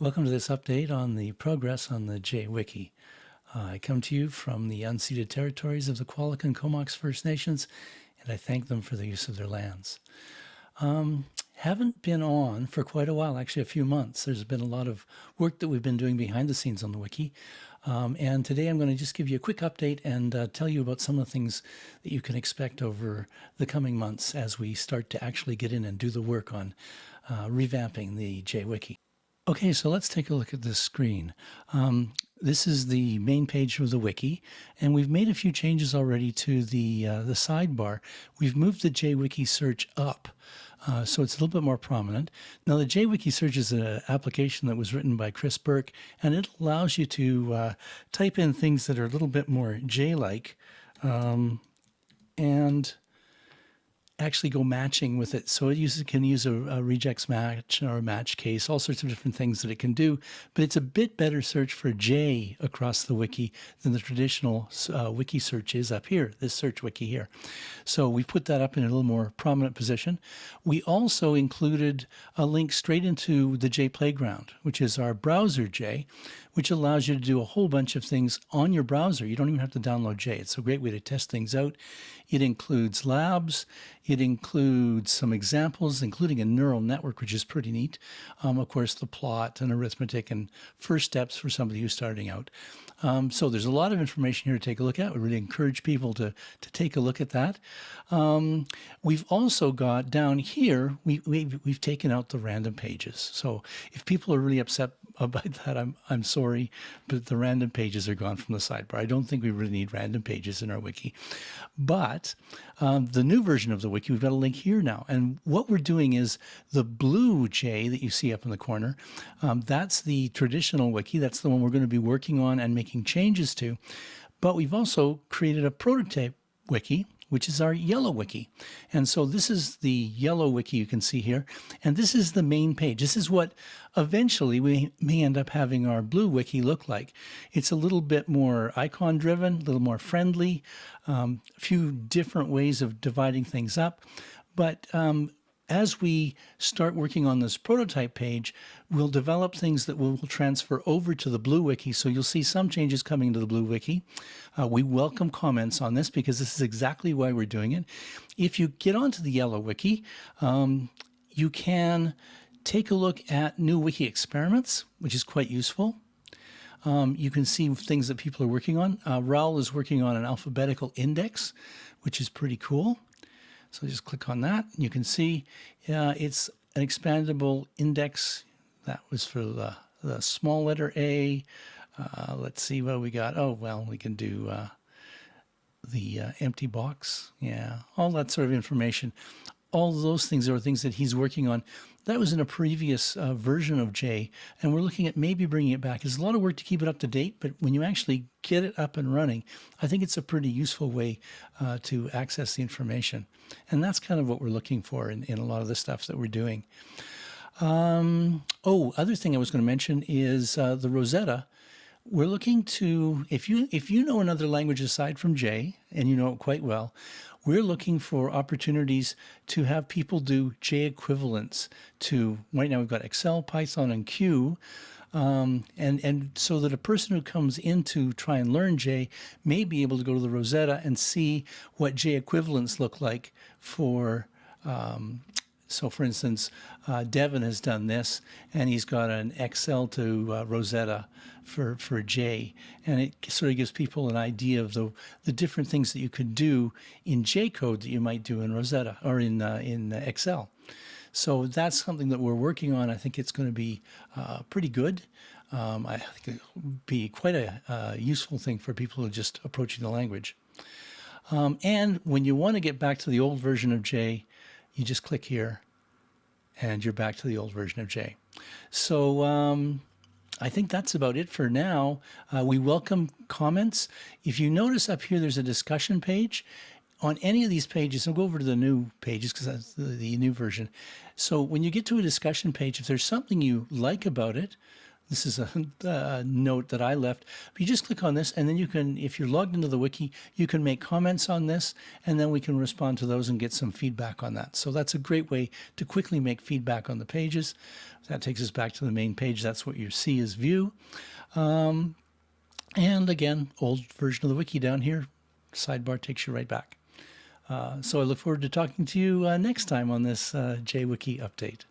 Welcome to this update on the progress on the JWiki. Uh, I come to you from the unceded territories of the Qualicum and Comox First Nations, and I thank them for the use of their lands. Um, haven't been on for quite a while, actually a few months. There's been a lot of work that we've been doing behind the scenes on the wiki. Um, and today I'm going to just give you a quick update and uh, tell you about some of the things that you can expect over the coming months as we start to actually get in and do the work on uh, revamping the JWiki. Okay, so let's take a look at this screen. Um, this is the main page of the wiki, and we've made a few changes already to the uh, the sidebar. We've moved the JWiki search up, uh, so it's a little bit more prominent. Now, the JWiki search is an application that was written by Chris Burke, and it allows you to uh, type in things that are a little bit more J-like, um, and actually go matching with it. So it uses, can use a, a, regex match or a match case, all sorts of different things that it can do. But it's a bit better search for J across the wiki than the traditional uh, wiki search is up here, this search wiki here. So we put that up in a little more prominent position. We also included a link straight into the J Playground, which is our browser J, which allows you to do a whole bunch of things on your browser. You don't even have to download J. It's a great way to test things out. It includes labs. It includes some examples, including a neural network, which is pretty neat. Um, of course, the plot and arithmetic and first steps for somebody who's starting out. Um, so there's a lot of information here to take a look at. We really encourage people to, to take a look at that. Um, we've also got down here, we, we, we've taken out the random pages. So if people are really upset about that, I'm, I'm sorry, but the random pages are gone from the sidebar. I don't think we really need random pages in our wiki. But um, the new version of the wiki, we've got a link here now. And what we're doing is the blue J that you see up in the corner, um, that's the traditional wiki. That's the one we're going to be working on and making changes to. But we've also created a prototype wiki which is our yellow wiki. And so this is the yellow wiki you can see here. And this is the main page. This is what eventually we may end up having our blue wiki look like. It's a little bit more icon driven, a little more friendly, um, a few different ways of dividing things up. But um, as we start working on this prototype page, we'll develop things that we will transfer over to the Blue Wiki. So you'll see some changes coming to the Blue Wiki. Uh, we welcome comments on this because this is exactly why we're doing it. If you get onto the Yellow Wiki, um, you can take a look at new wiki experiments, which is quite useful. Um, you can see things that people are working on. Uh, Raul is working on an alphabetical index, which is pretty cool. So just click on that. And you can see uh, it's an expandable index. That was for the, the small letter A. Uh, let's see what we got. Oh, well, we can do uh, the uh, empty box. Yeah, all that sort of information. All those things are things that he's working on. That was in a previous uh, version of J, and we're looking at maybe bringing it back. It's a lot of work to keep it up to date, but when you actually get it up and running, I think it's a pretty useful way uh, to access the information. And that's kind of what we're looking for in, in a lot of the stuff that we're doing. Um, oh, other thing I was going to mention is uh, the Rosetta. We're looking to, if you, if you know another language aside from J, and you know it quite well, we're looking for opportunities to have people do J equivalents to, right now we've got Excel, Python, and Q, um, and, and so that a person who comes in to try and learn J may be able to go to the Rosetta and see what J equivalents look like for um, so for instance, uh, Devon has done this and he's got an Excel to uh, Rosetta for, for J. And it sort of gives people an idea of the, the different things that you could do in J code that you might do in Rosetta or in, uh, in Excel. So that's something that we're working on. I think it's going to be uh, pretty good. Um, I think it will be quite a uh, useful thing for people who are just approaching the language. Um, and when you want to get back to the old version of J, you just click here and you're back to the old version of J. So um, I think that's about it for now. Uh, we welcome comments. If you notice up here, there's a discussion page. On any of these pages, I'll go over to the new pages because that's the, the new version. So when you get to a discussion page, if there's something you like about it, This is a, a note that I left. But you just click on this, and then you can, if you're logged into the wiki, you can make comments on this, and then we can respond to those and get some feedback on that. So that's a great way to quickly make feedback on the pages. That takes us back to the main page. That's what you see as view. Um, and again, old version of the wiki down here. Sidebar takes you right back. Uh, so I look forward to talking to you uh, next time on this uh, JWiki update.